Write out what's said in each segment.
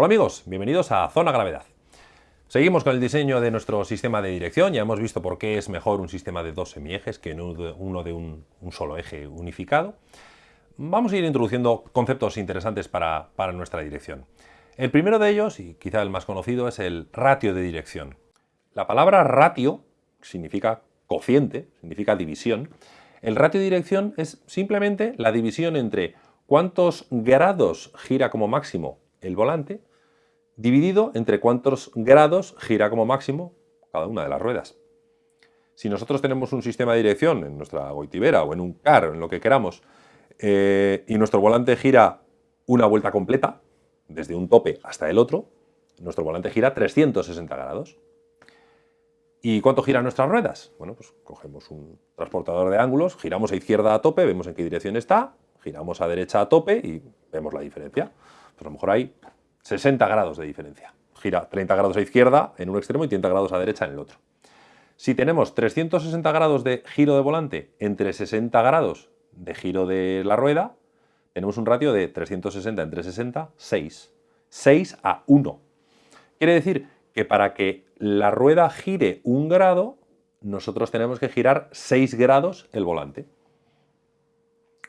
Hola amigos, bienvenidos a Zona Gravedad. Seguimos con el diseño de nuestro sistema de dirección, ya hemos visto por qué es mejor un sistema de dos semiejes que uno de un, solo eje unificado. Vamos a ir introduciendo conceptos interesantes para, para nuestra dirección. El primero de ellos, y quizá el más conocido, es el ratio de dirección. La palabra ratio significa cociente, significa división. El ratio de dirección es simplemente la división entre cuántos grados gira como máximo el volante dividido entre cuántos grados gira como máximo cada una de las ruedas. Si nosotros tenemos un sistema de dirección en nuestra goitibera o en un car, en lo que queramos, eh, y nuestro volante gira una vuelta completa, desde un tope hasta el otro, nuestro volante gira 360 grados. ¿Y cuánto giran nuestras ruedas? Bueno, pues cogemos un transportador de ángulos, giramos a izquierda a tope, vemos en qué dirección está, giramos a derecha a tope y vemos la diferencia. Pues a lo mejor hay 60 grados de diferencia. Gira 30 grados a izquierda en un extremo y 30 grados a derecha en el otro. Si tenemos 360 grados de giro de volante entre 60 grados de giro de la rueda, tenemos un ratio de 360 entre 60, 6. 6 a 1. Quiere decir que para que la rueda gire un grado, nosotros tenemos que girar 6 grados el volante.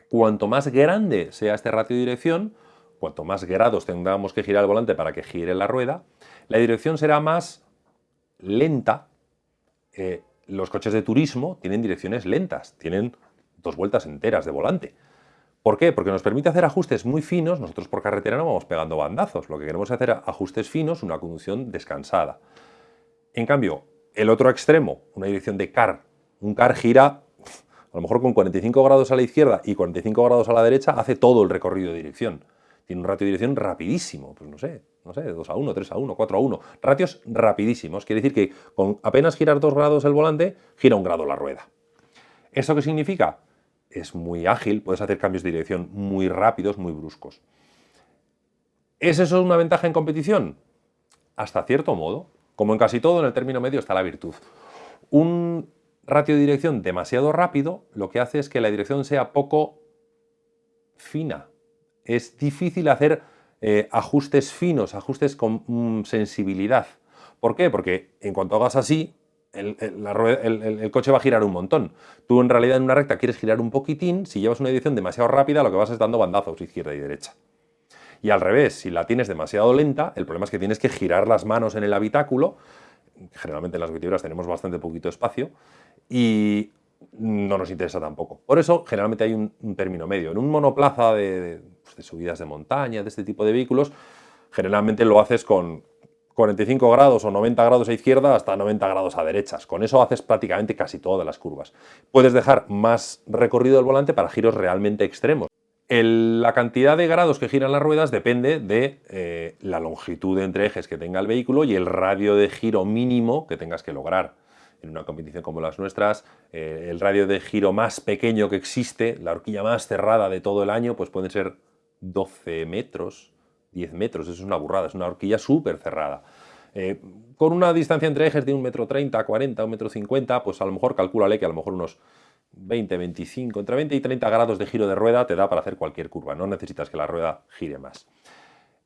Cuanto más grande sea este ratio de dirección, cuanto más grados tengamos que girar el volante para que gire la rueda, la dirección será más lenta. Eh, los coches de turismo tienen direcciones lentas, tienen dos vueltas enteras de volante. ¿Por qué? Porque nos permite hacer ajustes muy finos, nosotros por carretera no vamos pegando bandazos, lo que queremos es hacer ajustes finos, una conducción descansada. En cambio, el otro extremo, una dirección de car, un car gira a lo mejor con 45 grados a la izquierda y 45 grados a la derecha, hace todo el recorrido de dirección tiene un ratio de dirección rapidísimo, pues no sé, no sé, 2 a 1, 3 a 1, 4 a 1, ratios rapidísimos, quiere decir que con apenas girar 2 grados el volante, gira un grado la rueda. ¿Eso qué significa? Es muy ágil, puedes hacer cambios de dirección muy rápidos, muy bruscos. ¿Es eso una ventaja en competición? Hasta cierto modo. Como en casi todo, en el término medio está la virtud. Un ratio de dirección demasiado rápido lo que hace es que la dirección sea poco fina, es difícil hacer eh, ajustes finos, ajustes con mm, sensibilidad. ¿Por qué? Porque en cuanto hagas así, el, coche va a girar un montón. Tú en realidad en una recta quieres girar un poquitín, si llevas una dirección demasiado rápida lo que vas es dando bandazos izquierda y derecha. Y al revés, si la tienes demasiado lenta, el problema es que tienes que girar las manos en el habitáculo, generalmente en las vertebras tenemos bastante poquito espacio, y no nos interesa tampoco. Por eso generalmente hay un, término medio. En un monoplaza de de subidas de montaña, de este tipo de vehículos, generalmente lo haces con 45 grados o 90 grados a izquierda hasta 90 grados a derechas. Con eso haces prácticamente casi todas las curvas. Puedes dejar más recorrido del volante para giros realmente extremos. la cantidad de grados que giran las ruedas depende de eh, la longitud entre ejes que tenga el vehículo y el radio de giro mínimo que tengas que lograr en una competición como las nuestras, eh, el radio de giro más pequeño que existe, la horquilla más cerrada de todo el año, pues pueden ser 12 metros, 10 metros, eso es una burrada, es una horquilla súper cerrada. Eh, con una distancia entre ejes de 1,30 metro 30, 40, 1,50 metro 50, pues a lo mejor calcúlale que a lo mejor unos 20, 25, entre 20 y 30 grados de giro de rueda te da para hacer cualquier curva, no necesitas que la rueda gire más.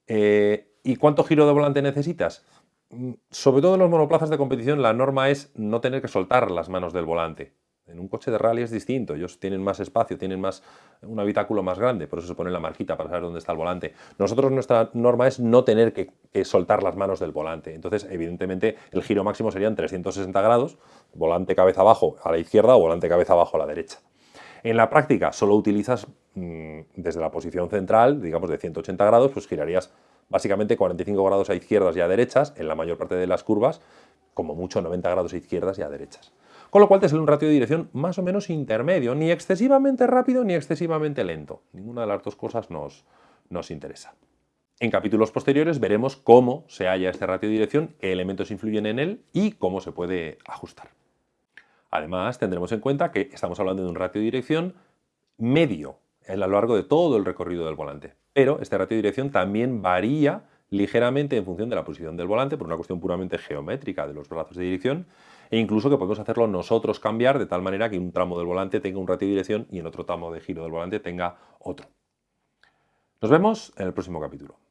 Eh, ¿Y cuánto giro de volante necesitas? Mm, sobre todo en los monoplazas de competición la norma es no tener que soltar las manos del volante. En un coche de rally es distinto, ellos tienen más espacio, tienen más, un habitáculo más grande, por eso se pone la marquita para saber dónde está el volante. Nosotros nuestra norma es no tener que, soltar las manos del volante, entonces evidentemente el giro máximo serían 360 grados, volante cabeza abajo a la izquierda o volante cabeza abajo a la derecha. En la práctica solo utilizas mm, desde la posición central, digamos de 180 grados, pues girarías básicamente 45 grados a izquierdas y a derechas en la mayor parte de las curvas, como mucho 90 grados a izquierdas y a derechas con lo cual te sale un ratio de dirección más o menos intermedio, ni excesivamente rápido ni excesivamente lento. Ninguna de las dos cosas nos, nos interesa. En capítulos posteriores veremos cómo se halla este ratio de dirección, qué elementos influyen en él y cómo se puede ajustar. Además, tendremos en cuenta que estamos hablando de un ratio de dirección medio a lo largo de todo el recorrido del volante. Pero este ratio de dirección también varía ligeramente en función de la posición del volante por una cuestión puramente geométrica de los brazos de dirección e incluso que podemos hacerlo nosotros cambiar de tal manera que un tramo del volante tenga un ratio de dirección y en otro tramo de giro del volante tenga otro. Nos vemos en el próximo capítulo.